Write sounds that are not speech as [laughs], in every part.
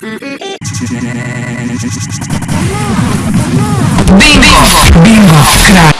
Bingo! Bingo! Crack!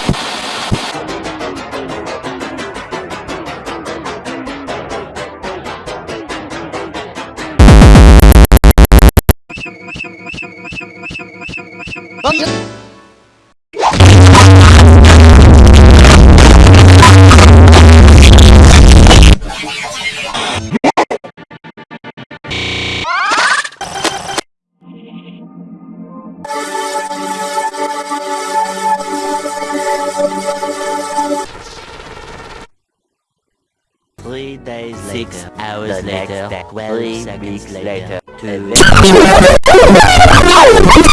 Three days Six later, hours the later, twelve seconds later, two. [laughs]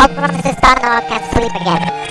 I'll promise this time I can't sleep again.